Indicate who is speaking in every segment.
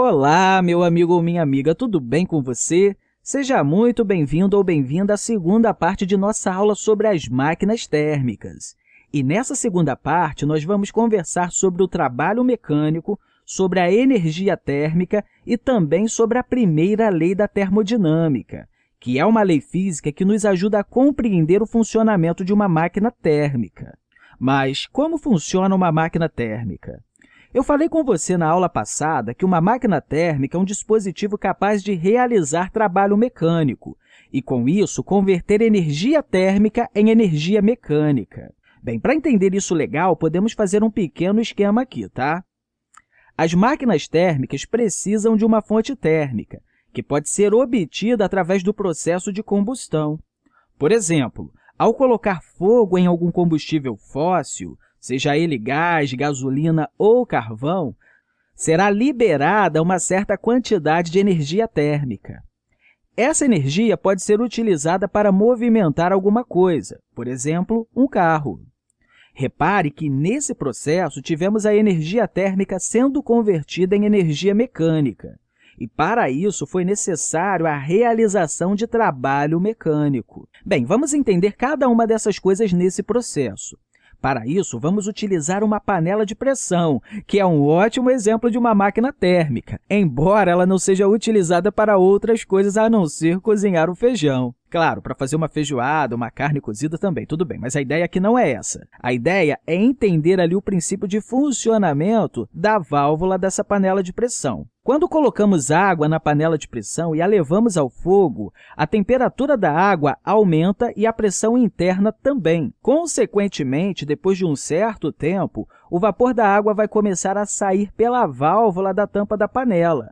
Speaker 1: Olá, meu amigo ou minha amiga, tudo bem com você? Seja muito bem-vindo ou bem-vinda à segunda parte de nossa aula sobre as máquinas térmicas. E nessa segunda parte, nós vamos conversar sobre o trabalho mecânico, sobre a energia térmica e também sobre a primeira lei da termodinâmica, que é uma lei física que nos ajuda a compreender o funcionamento de uma máquina térmica. Mas como funciona uma máquina térmica? Eu falei com você na aula passada que uma máquina térmica é um dispositivo capaz de realizar trabalho mecânico e, com isso, converter energia térmica em energia mecânica. Bem, para entender isso legal, podemos fazer um pequeno esquema aqui, tá? As máquinas térmicas precisam de uma fonte térmica, que pode ser obtida através do processo de combustão. Por exemplo, ao colocar fogo em algum combustível fóssil, seja ele gás, gasolina ou carvão, será liberada uma certa quantidade de energia térmica. Essa energia pode ser utilizada para movimentar alguma coisa, por exemplo, um carro. Repare que, nesse processo, tivemos a energia térmica sendo convertida em energia mecânica. E, para isso, foi necessário a realização de trabalho mecânico. Bem, vamos entender cada uma dessas coisas nesse processo. Para isso, vamos utilizar uma panela de pressão, que é um ótimo exemplo de uma máquina térmica, embora ela não seja utilizada para outras coisas a não ser cozinhar o feijão. Claro, para fazer uma feijoada, uma carne cozida também, tudo bem, mas a ideia aqui não é essa. A ideia é entender ali o princípio de funcionamento da válvula dessa panela de pressão. Quando colocamos água na panela de pressão e a levamos ao fogo, a temperatura da água aumenta e a pressão interna também. Consequentemente, depois de um certo tempo, o vapor da água vai começar a sair pela válvula da tampa da panela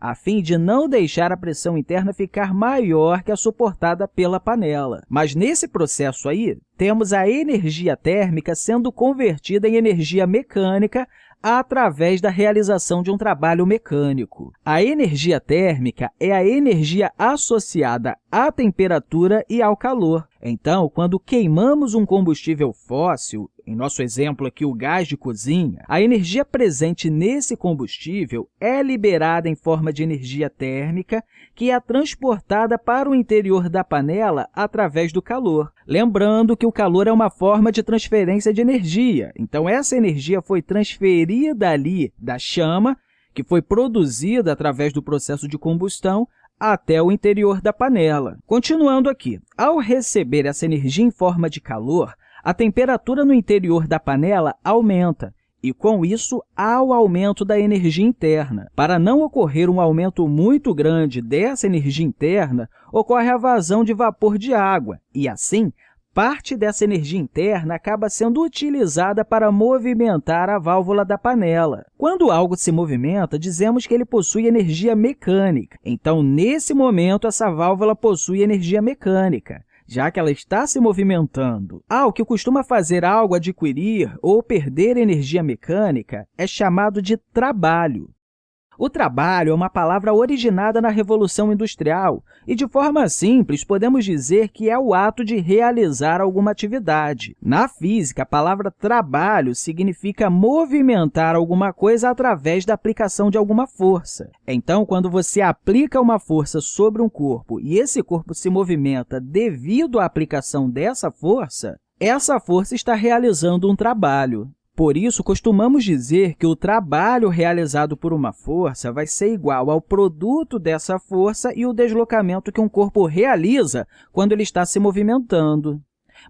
Speaker 1: a fim de não deixar a pressão interna ficar maior que a suportada pela panela. Mas, nesse processo aí, temos a energia térmica sendo convertida em energia mecânica através da realização de um trabalho mecânico. A energia térmica é a energia associada à temperatura e ao calor. Então, quando queimamos um combustível fóssil, em nosso exemplo aqui o gás de cozinha, a energia presente nesse combustível é liberada em forma de energia térmica, que é transportada para o interior da panela através do calor. Lembrando que o calor é uma forma de transferência de energia, então essa energia foi transferida ali da chama, que foi produzida através do processo de combustão, até o interior da panela. Continuando aqui, ao receber essa energia em forma de calor, a temperatura no interior da panela aumenta, e, com isso, há o aumento da energia interna. Para não ocorrer um aumento muito grande dessa energia interna, ocorre a vazão de vapor de água, e, assim, parte dessa energia interna acaba sendo utilizada para movimentar a válvula da panela. Quando algo se movimenta, dizemos que ele possui energia mecânica. Então, nesse momento, essa válvula possui energia mecânica já que ela está se movimentando. Ah, o que costuma fazer algo adquirir ou perder energia mecânica é chamado de trabalho. O trabalho é uma palavra originada na Revolução Industrial e, de forma simples, podemos dizer que é o ato de realizar alguma atividade. Na física, a palavra trabalho significa movimentar alguma coisa através da aplicação de alguma força. Então, quando você aplica uma força sobre um corpo e esse corpo se movimenta devido à aplicação dessa força, essa força está realizando um trabalho. Por isso, costumamos dizer que o trabalho realizado por uma força vai ser igual ao produto dessa força e o deslocamento que um corpo realiza quando ele está se movimentando.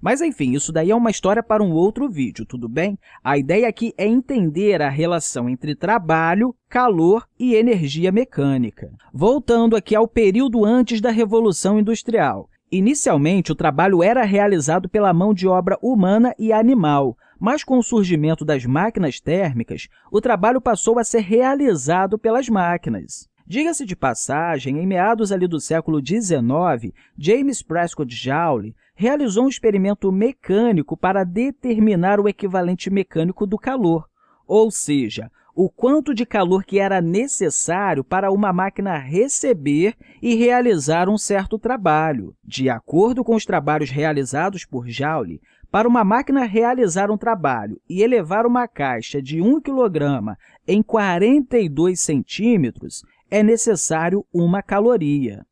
Speaker 1: Mas, enfim, isso daí é uma história para um outro vídeo, tudo bem? A ideia aqui é entender a relação entre trabalho, calor e energia mecânica. Voltando aqui ao período antes da Revolução Industrial. Inicialmente, o trabalho era realizado pela mão de obra humana e animal, mas com o surgimento das máquinas térmicas, o trabalho passou a ser realizado pelas máquinas. Diga-se de passagem, em meados ali do século XIX, James Prescott Joule realizou um experimento mecânico para determinar o equivalente mecânico do calor, ou seja, o quanto de calor que era necessário para uma máquina receber e realizar um certo trabalho. De acordo com os trabalhos realizados por Joule, Para uma máquina realizar um trabalho e elevar uma caixa de 1 kg em 42 centímetros, é necessário uma caloria.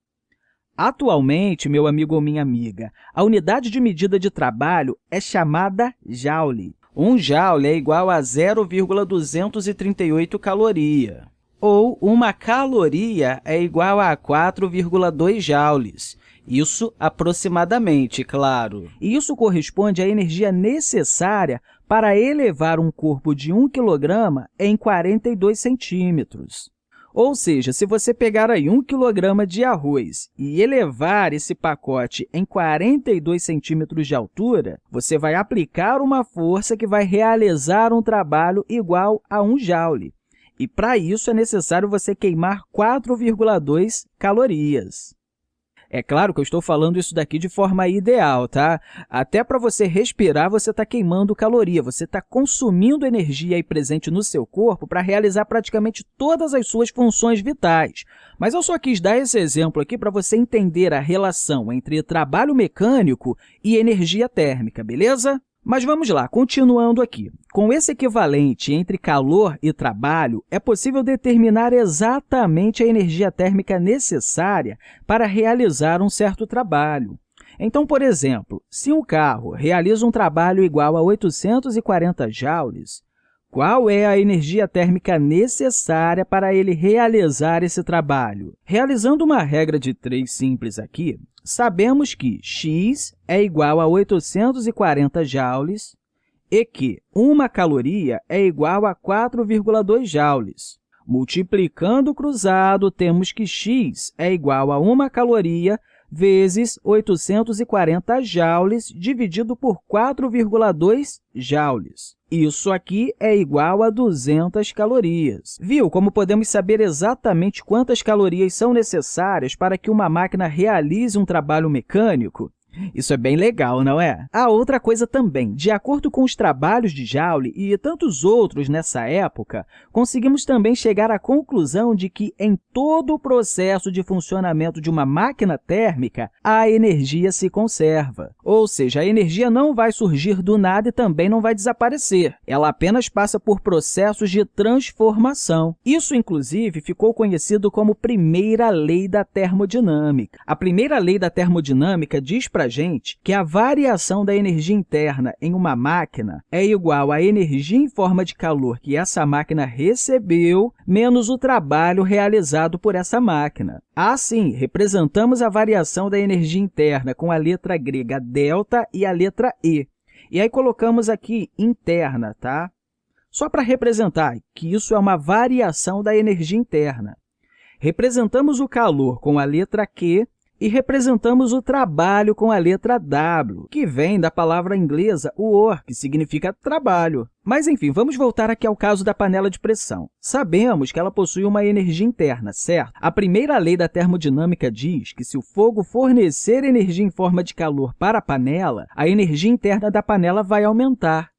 Speaker 1: Atualmente, meu amigo ou minha amiga, a unidade de medida de trabalho é chamada joule. Um joule é igual a 0,238 caloria, ou uma caloria é igual a 4,2 joules. Isso aproximadamente, claro. Isso corresponde à energia necessária para elevar um corpo de 1 kg em 42 centímetros. Ou seja, se você pegar aí 1 kg de arroz e elevar esse pacote em 42 centímetros de altura, você vai aplicar uma força que vai realizar um trabalho igual a 1 joule. E, para isso, é necessário você queimar 4,2 calorias. É claro que eu estou falando isso daqui de forma ideal, tá? Até para você respirar, você está queimando caloria, você está consumindo energia aí presente no seu corpo para realizar praticamente todas as suas funções vitais. Mas eu só quis dar esse exemplo aqui para você entender a relação entre trabalho mecânico e energia térmica, beleza? Mas vamos lá, continuando aqui. Com esse equivalente entre calor e trabalho, é possível determinar exatamente a energia térmica necessária para realizar um certo trabalho. Então, por exemplo, se um carro realiza um trabalho igual a 840 joules, qual é a energia térmica necessária para ele realizar esse trabalho? Realizando uma regra de 3 simples aqui, sabemos que x é igual a 840 joules e que uma caloria é igual a 4,2 joules. Multiplicando o cruzado, temos que x é igual a uma caloria vezes 840 joules dividido por 4,2 joules. Isso aqui é igual a 200 calorias. Viu como podemos saber exatamente quantas calorias são necessárias para que uma máquina realize um trabalho mecânico? Isso é bem legal, não é? A outra coisa também, de acordo com os trabalhos de Joule e tantos outros nessa época, conseguimos também chegar à conclusão de que em todo o processo de funcionamento de uma máquina térmica, a energia se conserva. Ou seja, a energia não vai surgir do nada e também não vai desaparecer. Ela apenas passa por processos de transformação. Isso, inclusive, ficou conhecido como primeira lei da termodinâmica. A primeira lei da termodinâmica diz para para a gente que a variação da energia interna em uma máquina é igual à energia em forma de calor que essa máquina recebeu menos o trabalho realizado por essa máquina. Assim, representamos a variação da energia interna com a letra grega delta e a letra E. E aí colocamos aqui interna, tá? Só para representar que isso é uma variação da energia interna. Representamos o calor com a letra Q e representamos o trabalho com a letra W, que vem da palavra inglesa work, que significa trabalho. Mas, enfim, vamos voltar aqui ao caso da panela de pressão. Sabemos que ela possui uma energia interna, certo? A primeira lei da termodinâmica diz que, se o fogo fornecer energia em forma de calor para a panela, a energia interna da panela vai aumentar.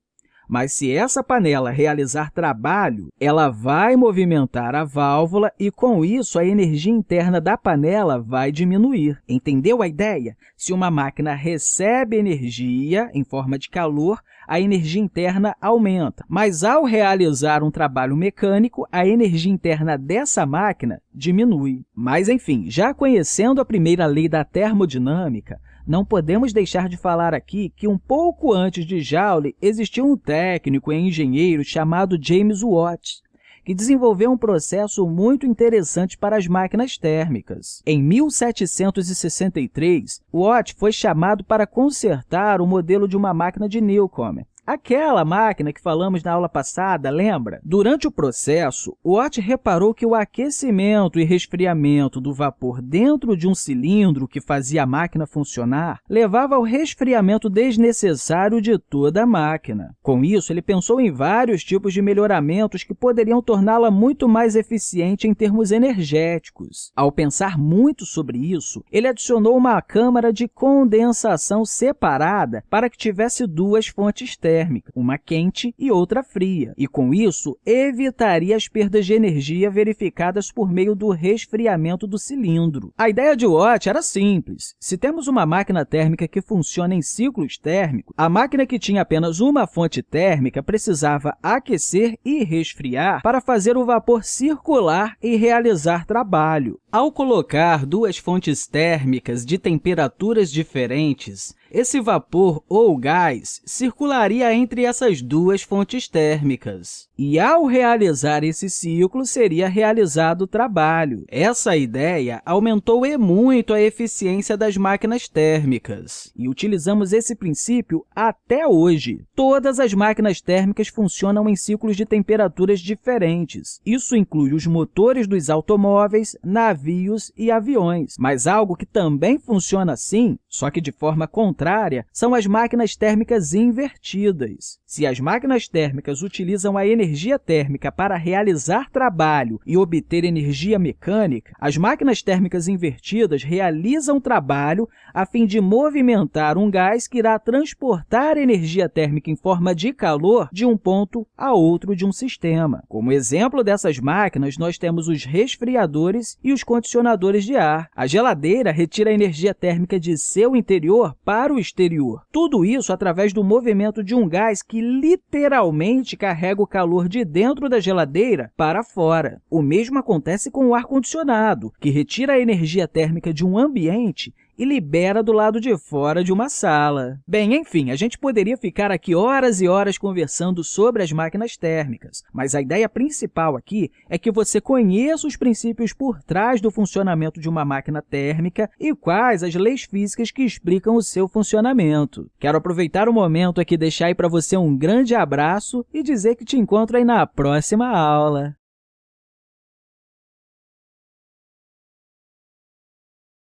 Speaker 1: Mas se essa panela realizar trabalho, ela vai movimentar a válvula e, com isso, a energia interna da panela vai diminuir. Entendeu a ideia? Se uma máquina recebe energia em forma de calor, a energia interna aumenta. Mas, ao realizar um trabalho mecânico, a energia interna dessa máquina diminui. Mas, enfim, já conhecendo a primeira lei da termodinâmica, não podemos deixar de falar aqui que, um pouco antes de Joule, existiu um técnico e engenheiro chamado James Watt, que desenvolveu um processo muito interessante para as máquinas térmicas. Em 1763, Watt foi chamado para consertar o modelo de uma máquina de Newcomen, Aquela máquina que falamos na aula passada, lembra? Durante o processo, Watt reparou que o aquecimento e resfriamento do vapor dentro de um cilindro que fazia a máquina funcionar levava ao resfriamento desnecessário de toda a máquina. Com isso, ele pensou em vários tipos de melhoramentos que poderiam torná-la muito mais eficiente em termos energéticos. Ao pensar muito sobre isso, ele adicionou uma câmara de condensação separada para que tivesse duas fontes térmicas térmica, uma quente e outra fria, e com isso evitaria as perdas de energia verificadas por meio do resfriamento do cilindro. A ideia de Watt era simples. Se temos uma máquina térmica que funciona em ciclos térmicos, a máquina que tinha apenas uma fonte térmica precisava aquecer e resfriar para fazer o vapor circular e realizar trabalho. Ao colocar duas fontes térmicas de temperaturas diferentes, esse vapor ou gás circularia entre essas duas fontes térmicas. E, ao realizar esse ciclo, seria realizado o trabalho. Essa ideia aumentou e muito a eficiência das máquinas térmicas, e utilizamos esse princípio até hoje. Todas as máquinas térmicas funcionam em ciclos de temperaturas diferentes. Isso inclui os motores dos automóveis, navios e aviões. Mas algo que também funciona assim, só que de forma contrária, são as máquinas térmicas invertidas. Se as máquinas térmicas utilizam a energia térmica para realizar trabalho e obter energia mecânica, as máquinas térmicas invertidas realizam trabalho a fim de movimentar um gás que irá transportar energia térmica em forma de calor de um ponto a outro de um sistema. Como exemplo dessas máquinas, nós temos os resfriadores e os condicionadores de ar. A geladeira retira a energia térmica de seu interior para o exterior. Tudo isso através do movimento de um gás que literalmente carrega o calor de dentro da geladeira para fora. O mesmo acontece com o ar-condicionado, que retira a energia térmica de um ambiente e libera do lado de fora de uma sala. Bem, enfim, a gente poderia ficar aqui horas e horas conversando sobre as máquinas térmicas, mas a ideia principal aqui é que você conheça os princípios por trás do funcionamento de uma máquina térmica e quais as leis físicas que explicam o seu funcionamento. Quero aproveitar o momento aqui deixar aí para você um grande abraço e dizer que te encontro aí na próxima aula.